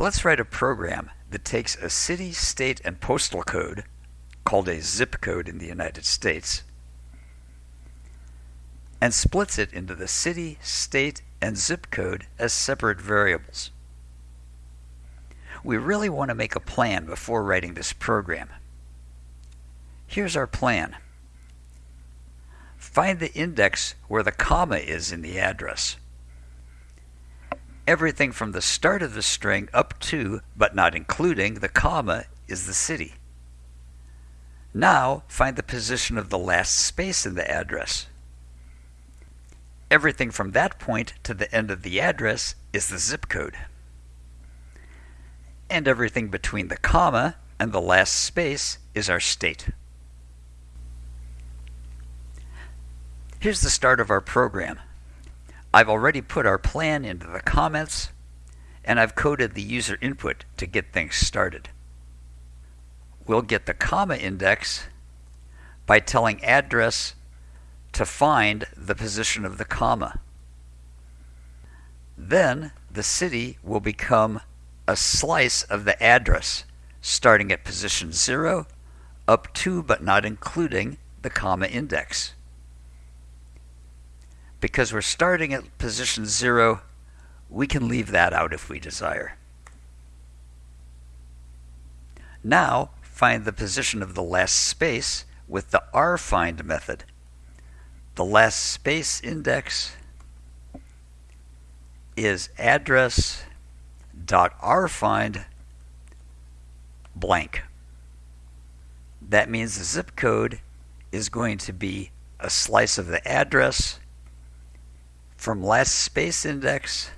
Let's write a program that takes a city, state, and postal code, called a zip code in the United States, and splits it into the city, state, and zip code as separate variables. We really want to make a plan before writing this program. Here's our plan. Find the index where the comma is in the address. Everything from the start of the string up to, but not including, the comma is the city. Now find the position of the last space in the address. Everything from that point to the end of the address is the zip code. And everything between the comma and the last space is our state. Here's the start of our program. I've already put our plan into the comments, and I've coded the user input to get things started. We'll get the comma index by telling address to find the position of the comma. Then the city will become a slice of the address starting at position 0 up to but not including the comma index. Because we're starting at position 0, we can leave that out if we desire. Now find the position of the last space with the rfind method the last space index is address dot rfind blank. That means the zip code is going to be a slice of the address from last space index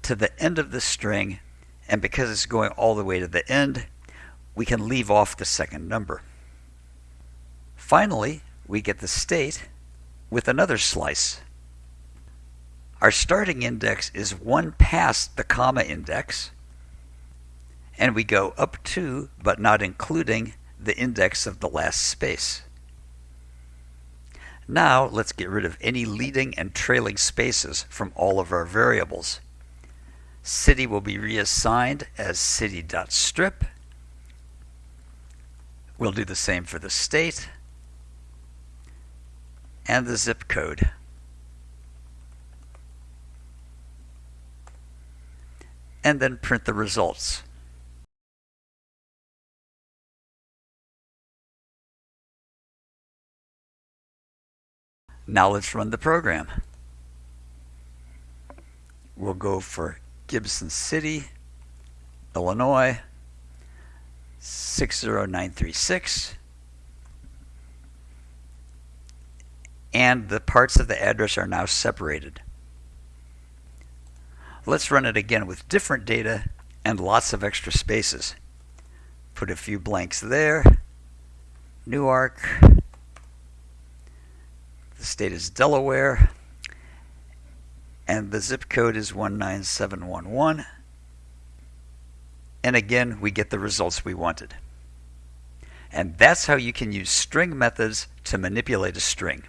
to the end of the string and because it's going all the way to the end we can leave off the second number. Finally, we get the state with another slice. Our starting index is one past the comma index, and we go up to, but not including, the index of the last space. Now let's get rid of any leading and trailing spaces from all of our variables. City will be reassigned as city.strip. We'll do the same for the state and the zip code. And then print the results. Now let's run the program. We'll go for Gibson City, Illinois, 60936. and the parts of the address are now separated. Let's run it again with different data and lots of extra spaces. Put a few blanks there. Newark. The state is Delaware. And the zip code is 19711. And again, we get the results we wanted. And that's how you can use string methods to manipulate a string.